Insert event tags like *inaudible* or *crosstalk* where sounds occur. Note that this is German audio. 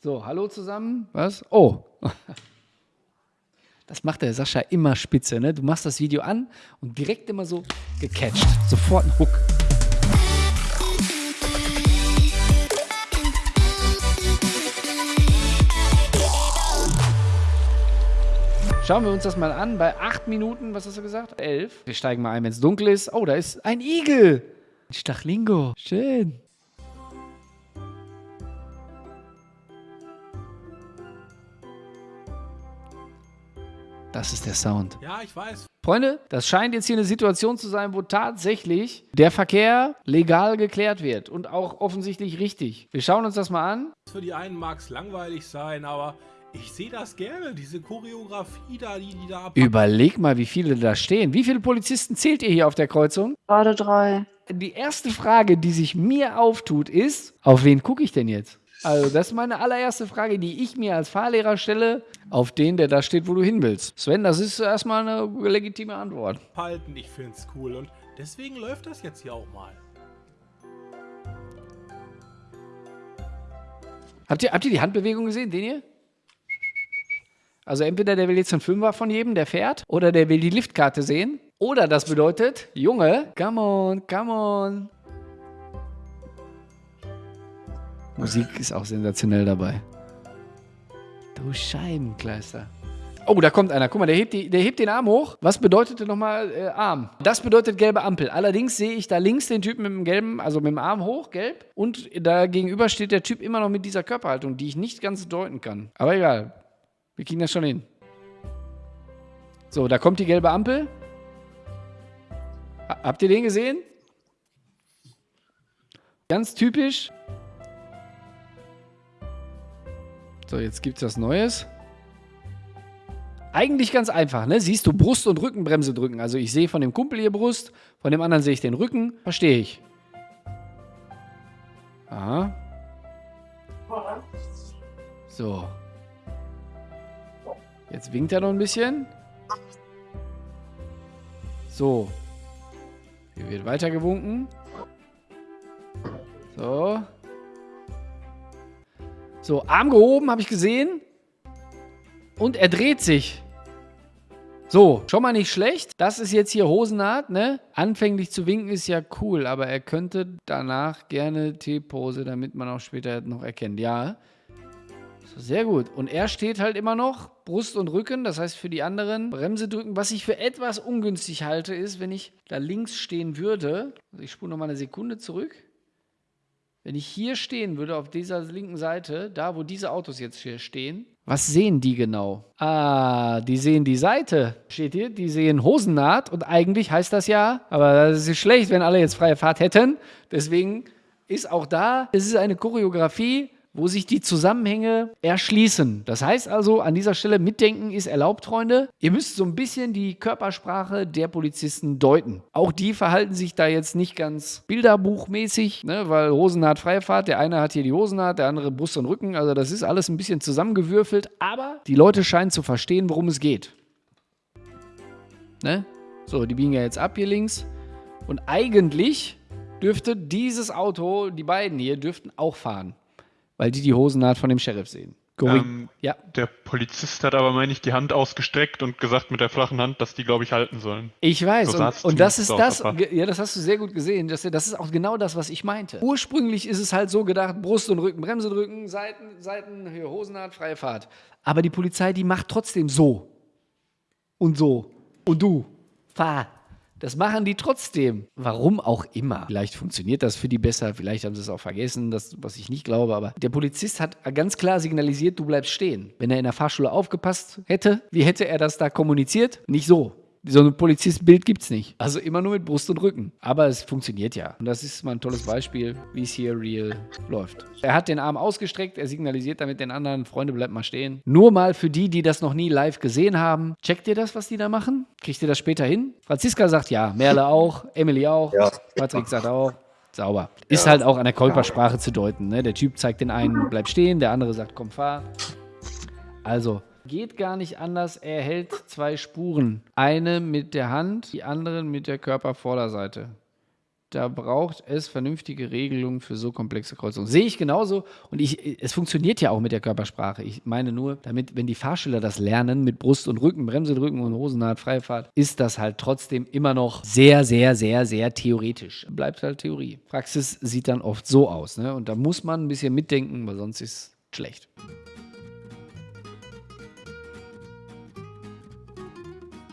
So, hallo zusammen. Was? Oh. *laughs* Das macht der Sascha immer spitze, ne? Du machst das Video an und direkt immer so gecatcht. Sofort ein Hook. Schauen wir uns das mal an. Bei 8 Minuten, was hast du gesagt? 11. Wir steigen mal ein, wenn es dunkel ist. Oh, da ist ein Igel. Ein Stachlingo. Schön. Das ist der Sound. Ja, ich weiß. Freunde, das scheint jetzt hier eine Situation zu sein, wo tatsächlich der Verkehr legal geklärt wird und auch offensichtlich richtig. Wir schauen uns das mal an. Für die einen mag es langweilig sein, aber ich sehe das gerne, diese Choreografie da, die die da ab. Überleg mal, wie viele da stehen. Wie viele Polizisten zählt ihr hier auf der Kreuzung? Gerade drei. Die erste Frage, die sich mir auftut, ist, auf wen gucke ich denn jetzt? Also, das ist meine allererste Frage, die ich mir als Fahrlehrer stelle, auf den, der da steht, wo du hin willst. Sven, das ist erstmal eine legitime Antwort. Halten, ich finde es cool und deswegen läuft das jetzt hier auch mal. Habt ihr, habt ihr die Handbewegung gesehen, den hier? Also entweder der will jetzt einen Fünfer von jedem, der fährt, oder der will die Liftkarte sehen. Oder das bedeutet, Junge, come on, come on. Musik ist auch sensationell dabei. Du Scheibenkleister. Oh, da kommt einer. Guck mal, der hebt, die, der hebt den Arm hoch. Was bedeutete nochmal äh, Arm? Das bedeutet gelbe Ampel. Allerdings sehe ich da links den Typen mit dem gelben, also mit dem Arm hoch, gelb. Und da gegenüber steht der Typ immer noch mit dieser Körperhaltung, die ich nicht ganz deuten kann. Aber egal. Wir kriegen das schon hin. So, da kommt die gelbe Ampel. Habt ihr den gesehen? Ganz typisch. So, jetzt gibt es was Neues. Eigentlich ganz einfach, ne? Siehst du Brust- und Rückenbremse drücken. Also ich sehe von dem Kumpel hier Brust, von dem anderen sehe ich den Rücken. Verstehe ich. Aha. So. Jetzt winkt er noch ein bisschen. So. Hier wird weiter gewunken. So. So, Arm gehoben, habe ich gesehen. Und er dreht sich. So, schon mal nicht schlecht. Das ist jetzt hier Hosennaht, ne? Anfänglich zu winken ist ja cool, aber er könnte danach gerne T-Pose, damit man auch später noch erkennt. Ja, sehr gut. Und er steht halt immer noch, Brust und Rücken, das heißt für die anderen Bremse drücken. Was ich für etwas ungünstig halte, ist, wenn ich da links stehen würde, also ich spule nochmal eine Sekunde zurück, wenn ich hier stehen würde, auf dieser linken Seite, da wo diese Autos jetzt hier stehen, was sehen die genau? Ah, die sehen die Seite. Steht hier, die sehen Hosennaht und eigentlich heißt das ja, aber das ist schlecht, wenn alle jetzt freie Fahrt hätten. Deswegen ist auch da, es ist eine Choreografie, wo sich die Zusammenhänge erschließen. Das heißt also, an dieser Stelle mitdenken ist erlaubt, Freunde. Ihr müsst so ein bisschen die Körpersprache der Polizisten deuten. Auch die verhalten sich da jetzt nicht ganz bilderbuchmäßig, ne, weil Hosennaht Freifahrt, der eine hat hier die Hosennaht, der andere Brust und Rücken. Also das ist alles ein bisschen zusammengewürfelt, aber die Leute scheinen zu verstehen, worum es geht. Ne? So, die biegen ja jetzt ab hier links. Und eigentlich dürfte dieses Auto, die beiden hier, dürften auch fahren weil die die Hosennaht von dem Sheriff sehen. Ähm, ja. Der Polizist hat aber, meine ich, die Hand ausgestreckt und gesagt mit der flachen Hand, dass die, glaube ich, halten sollen. Ich weiß. So und, und das ist das, ja, das hast du sehr gut gesehen. Das, das ist auch genau das, was ich meinte. Ursprünglich ist es halt so gedacht, Brust und Rücken, Bremse drücken, Seiten, Seiten, hier, Hosennaht, freie Fahrt. Aber die Polizei, die macht trotzdem so. Und so. Und du. Fahr. Das machen die trotzdem. Warum auch immer. Vielleicht funktioniert das für die besser, vielleicht haben sie es auch vergessen, das, was ich nicht glaube. Aber der Polizist hat ganz klar signalisiert, du bleibst stehen. Wenn er in der Fahrschule aufgepasst hätte, wie hätte er das da kommuniziert? Nicht so so ein Polizistbild gibt es nicht. Also immer nur mit Brust und Rücken. Aber es funktioniert ja. Und das ist mal ein tolles Beispiel, wie es hier real läuft. Er hat den Arm ausgestreckt, er signalisiert damit den anderen, Freunde, bleibt mal stehen. Nur mal für die, die das noch nie live gesehen haben. Checkt ihr das, was die da machen? Kriegt ihr das später hin? Franziska sagt ja, Merle auch, Emily auch, ja. Patrick sagt auch. Sauber. Ist ja. halt auch an der Körpersprache zu deuten. Ne? Der Typ zeigt den einen, bleib stehen, der andere sagt, komm, fahr. Also, Geht gar nicht anders. Er hält zwei Spuren. Eine mit der Hand, die andere mit der Körpervorderseite. da braucht es vernünftige Regelungen für so komplexe Kreuzungen. Sehe ich genauso. Und ich, es funktioniert ja auch mit der Körpersprache. Ich meine nur, damit, wenn die Fahrschüler das lernen mit Brust und Rücken, Bremse drücken und Hosennaht, Freifahrt, ist das halt trotzdem immer noch sehr, sehr, sehr, sehr theoretisch. Bleibt halt Theorie. Praxis sieht dann oft so aus. Ne? Und da muss man ein bisschen mitdenken, weil sonst ist es schlecht.